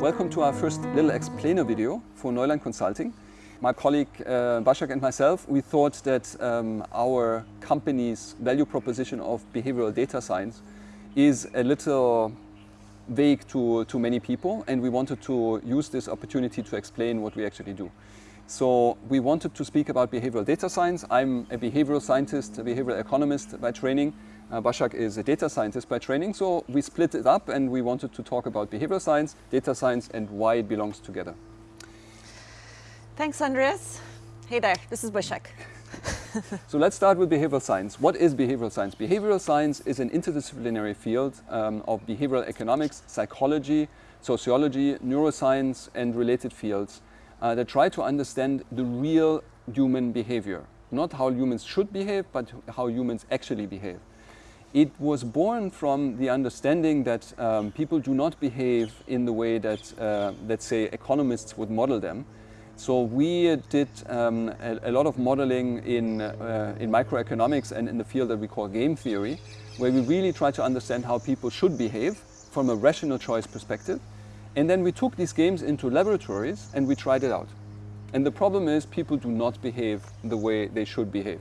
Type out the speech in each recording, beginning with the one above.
Welcome to our first little explainer video for Neuland Consulting. My colleague uh, Bashak and myself, we thought that um, our company's value proposition of behavioral data science is a little vague to, to many people and we wanted to use this opportunity to explain what we actually do. So we wanted to speak about behavioral data science. I'm a behavioral scientist, a behavioral economist by training. Uh, Bashak is a data scientist by training. So we split it up and we wanted to talk about behavioral science, data science and why it belongs together. Thanks, Andreas. Hey there, this is Bashak. so let's start with behavioral science. What is behavioral science? Behavioral science is an interdisciplinary field um, of behavioral economics, psychology, sociology, neuroscience and related fields uh, that try to understand the real human behavior. Not how humans should behave, but how humans actually behave. It was born from the understanding that um, people do not behave in the way that, uh, let's say, economists would model them, so we did um, a, a, lot of modeling in, uh, in microeconomics and in the field that we call game theory, where we really try to understand how people should behave from a rational choice perspective. And then we took these games into laboratories and we tried it out. And the problem is people do not behave the way they should behave.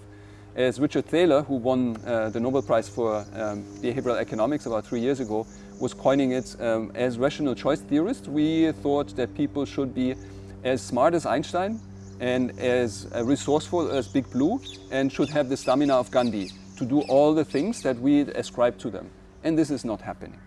As Richard Thaler, who won uh, the Nobel Prize for um, behavioral economics about three years ago, was coining it um, as rational choice theorists, we thought that people should be as smart as Einstein and as resourceful as Big Blue and should have the stamina of Gandhi to do all the things that we ascribe to them. And this is not happening.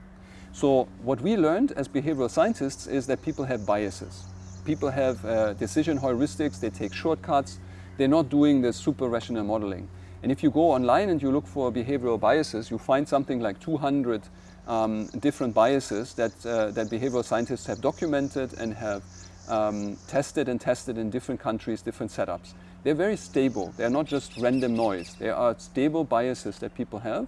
So what we learned as behavioral scientists is that people have biases. People have uh, decision heuristics, they take shortcuts, they're not doing the super rational modeling. And if you go online and you look for behavioral biases, you find something like 200 um, different biases that, uh, that behavioral scientists have documented and have um, tested and tested in different countries, different setups. They're very stable. They're not just random noise. They are stable biases that people have.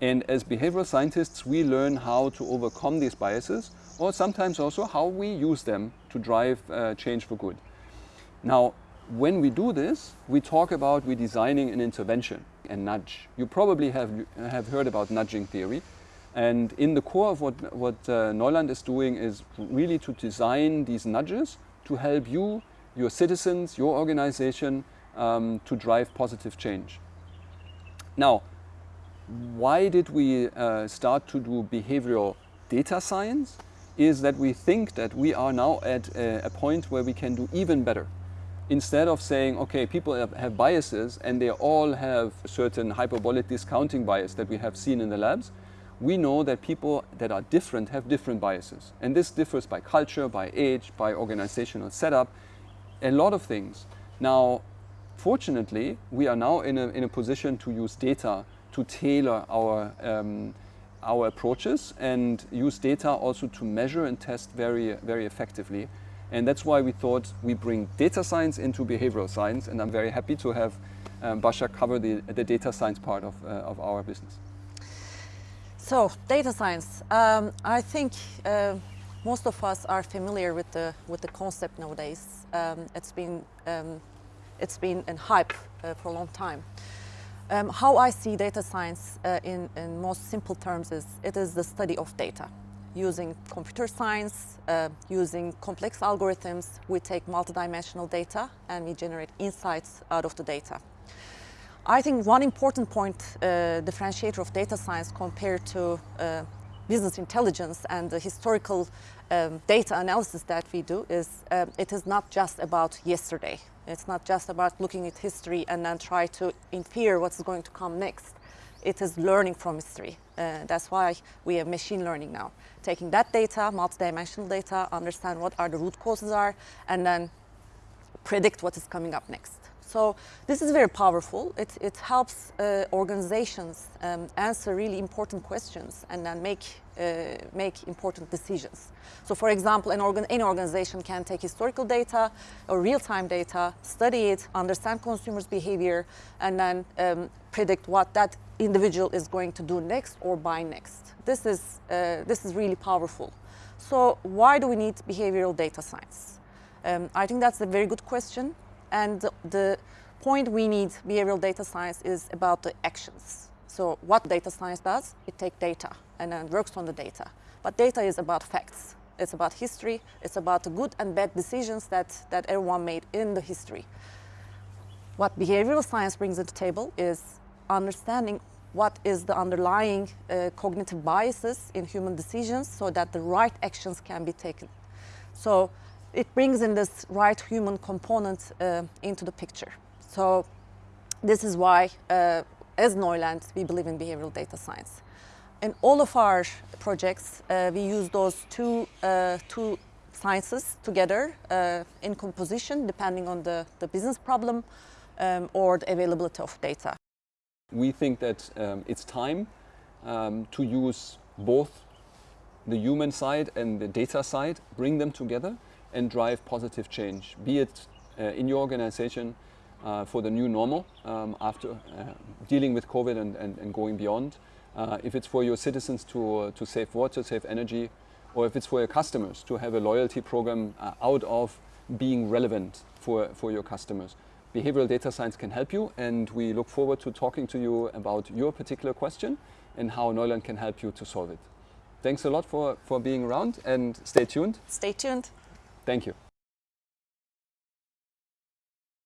And as behavioral scientists, we learn how to overcome these biases or sometimes also how we use them to drive uh, change for good. Now, when we do this, we talk about we designing an intervention, a nudge. You probably have, have heard about nudging theory. And in the core of what, what uh, Neuland is doing is really to design these nudges to help you, your citizens, your organization um, to drive positive change. Now, why did we uh, start to do behavioral data science? Is that we think that we are now at a, a point where we can do even better. Instead of saying, okay, people have, have biases and they all have certain hyperbolic discounting bias that we have seen in the labs, we know that people that are different have different biases. And this differs by culture, by age, by organizational setup, a lot of things. Now, fortunately, we are now in a, in a position to use data to tailor our, um, our approaches and use data also to measure and test very, very effectively. And that's why we thought we bring data science into behavioral science. And I'm very happy to have um, Basha cover the, the data science part of, uh, of our business. So, data science. Um, I think uh, most of us are familiar with the with the concept nowadays. Um, it's been um, it's been in hype uh, for a long time. Um, how I see data science uh, in, in most simple terms is it is the study of data. Using computer science, uh, using complex algorithms, we take multidimensional data and we generate insights out of the data. I think one important point, uh, differentiator of data science compared to uh, business intelligence and the historical um, data analysis that we do is um, it is not just about yesterday. It's not just about looking at history and then try to infer what's going to come next. It is learning from history. Uh, that's why we have machine learning now. Taking that data, multidimensional data, understand what are the root causes are, and then predict what is coming up next. So this is very powerful. It, it helps uh, organizations um, answer really important questions and then make, uh, make important decisions. So for example, an organ any organization can take historical data or real-time data, study it, understand consumers' behavior, and then um, predict what that individual is going to do next or buy next. This is, uh, this is really powerful. So why do we need behavioral data science? Um, I think that's a very good question. And the point we need behavioral data science is about the actions. So what data science does, it takes data and then works on the data. But data is about facts. It's about history. It's about the good and bad decisions that, that everyone made in the history. What behavioral science brings to the table is understanding what is the underlying uh, cognitive biases in human decisions so that the right actions can be taken. So it brings in this right human component uh, into the picture. So this is why, uh, as Neuland, we believe in behavioral data science. In all of our projects, uh, we use those two, uh, two sciences together uh, in composition, depending on the, the business problem um, or the availability of data. We think that um, it's time um, to use both the human side and the data side, bring them together and drive positive change, be it uh, in your organization uh, for the new normal um, after uh, dealing with COVID and, and, and going beyond, uh, if it's for your citizens to, to save water, save energy, or if it's for your customers to have a loyalty program uh, out of being relevant for, for your customers. Behavioral data science can help you and we look forward to talking to you about your particular question and how Neuland can help you to solve it. Thanks a lot for, for being around and stay tuned. Stay tuned. Thank you.